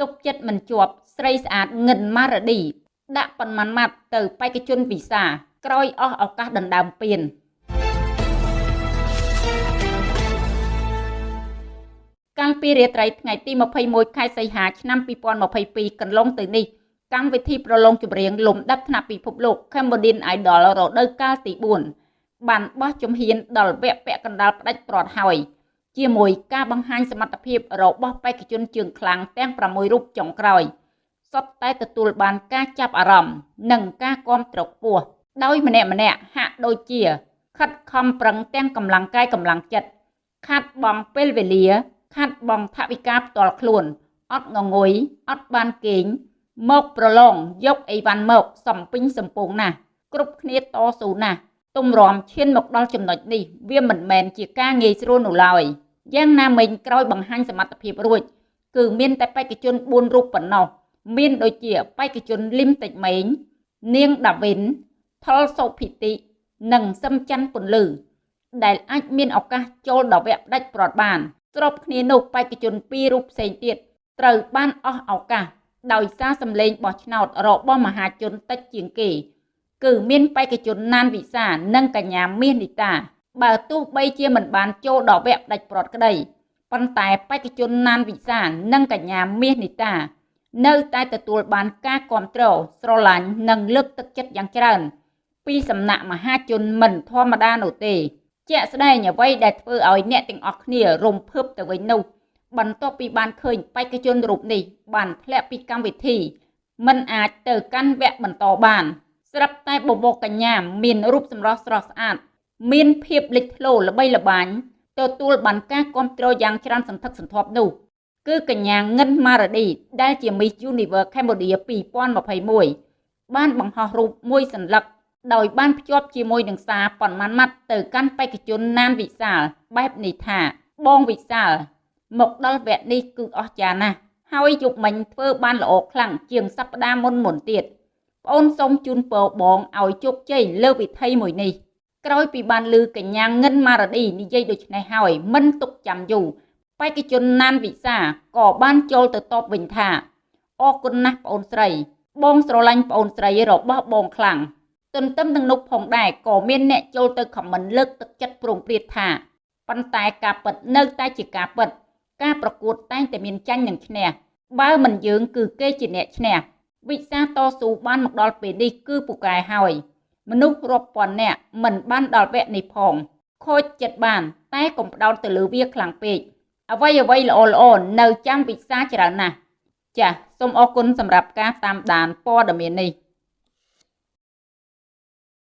ទុកចិត្តមិនជាប់ស្រីស្អាតងិនម៉ារ៉ាឌីដាក់ប៉ុន្មានម៉ាត់ទៅបេក្ខជនវីសាក្រោយអស់ឱកាសដណ្ដើមពានកាលពីរាត្រីថ្ងៃទី21ខែសីហាឆ្នាំ2022កន្លងទៅនេះកម្មវិធីប្រឡងចម្រៀងលំដាប់ថ្នាក់ពិភពលោក Cambodian Idol រដូវកាលទី4បានបោះជំហានដល់វគ្គពាក់កណ្ដាលផ្ដាច់ព្រាត់ហើយ ជាមួយការបង្ហាញសមត្ថភាពរបស់បេក្ខជនជើងខ្លាំងទាំង6រូបចុងក្រោយសុទ្ធតែទទួលបានការចាប់អារម្មណ៍និងការគាំទ្រខ្ពស់ដោយម្នាក់ម្នាក់ហាក់ដូចជា ខិតខំប្រឹងទាំងកម្លាំងកាយកម្លាំងចិត្តខាត់បងពេលវេលា ខាត់បងថវិកាផ្ទាល់ខ្លួនអត់ងងុយអត់បានគេងមកប្រឡងយកអីវ៉ាន់មកសំពេញសំពងណាស់គ្រប់គ្នាតស៊ូណាស់ទុំរំឈានមកដល់ចំណុចនេះវាមិនមែនជាការងាយស្រួលនោះឡើយ យ៉ាងណាមិញក្រោយបង្ហាញសមត្ថភាពរួច គឺមានតែបេក្ខជន4រូបប៉ុណ្ណោះមានដូចជាបេក្ខជនលឹមតិចម៉េងនាងដាវិនថុលសុភិតិនិងសឹមច័ន្ទពន្លឺ ដែលអាចមានឱកាសចូលដល់វគ្គផ្ដាច់ព្រាត់បានស្របគ្នានោះបេក្ខជនពីររូបផ្សេងទៀតត្រូវបានអស់ឱកាសដោយសារសម្លេងបោះឆ្នោតរបស់មហាជនតិចជាងគេ គឺមានបេក្ខជនណានវិសានិងកញ្ញាមាសនីតា បើទោះបីជាមិនបានចូលដល់វគ្គផ្ដាច់ព្រាត់ក្តីប៉ុន្តែបេក្ខជនណានវិសានិងកញ្ញាមាសនីតា នៅតែទទួលបានការគ្រប់គ្រងស្រឡាញ់និងលើកទឹកចិត្តយ៉ាងច្រើន ពីសំណាក់មហាជនមិនធម្មតានោះទេ ជាក់ស្ដែងអ្វីដែលធ្វើឲ្យអ្នកទាំងអស់គ្នារំភើបទៅវិញនោះបន្ទាប់ពីបានឃើញបេក្ខជនរូបនេះបានធ្លាក់ពីកម្មវិធីមិនអាចទៅកាន់វគ្គបន្តបាន ស្រាប់តែបបោកកញ្ញាមានរូបសម្រស់ស្រស់ស្អាត មានភាពលេចធ្លោល្បីល្បាញទទួលបានការគ្រប់គ្រងយ៉ាងច្រើនសន្ធឹកសន្ធាប់នោះគឺកញ្ញាងិនម៉ារ៉ាឌីដែលជា Miss Universe Cambodia 2021បានបង្ហោះរូបមួយសន្លឹកដោយបានភ្ជាប់ជាមួយនឹងសារប៉ុន្មានម៉ាត់ទៅកាន់បេក្ខជនណានវិសាលបែបនេះថាបងវិសាល មកដល់វគ្គនេះគឺអស្ចារ្យណាស់ហើយយុគមិញធ្វើបានល្អខ្លាំងជាងសប្តាហ៍មុនមុនទៀតប្អូនសូមជូនពរបងឲ្យជោគជ័យលើវិធីមួយនេះ ក្រោយពីបានឮកញ្ញាងិនម៉ារ៉ាឌីនិយាយដូច្នេះហើយមិនទុកចាំយូរបេក្ខជនណានវិសាក៏បានចូលទៅតបវិញថាអរគុណណាស់ប្អូនស្រី បងស្រឡាញ់ប្អូនស្រីរបស់បងខ្លាំងទន្ទឹមនឹងនោះផងដែរក៏មានអ្នកចូលទៅខមមិនលើកទឹកចិត្តប្រងព្រាតថាប៉ុន្តែការពិតនៅតែជាការពិត ការប្រកួតតែងតែមានចាញ់និងឈ្នះបើមិនយើងគឺគេជាអ្នកឈ្នះវិសាតស៊ូបានមកដល់ពេលនេះគឺពូកែហើយ មនុស្សរាប់ពាន់នាក់មិនបានដល់វគ្គនេះផងខូចចិត្តបាន តែកុំផ្ដោតទៅលើវាខ្លាំងពេកអ្វីអ្វីល្អល្អនៅចាំវិសាច្រើនណាស់ចាសសូមអរគុណសម្រាប់ការតាមដានព័ត៌មាននេះ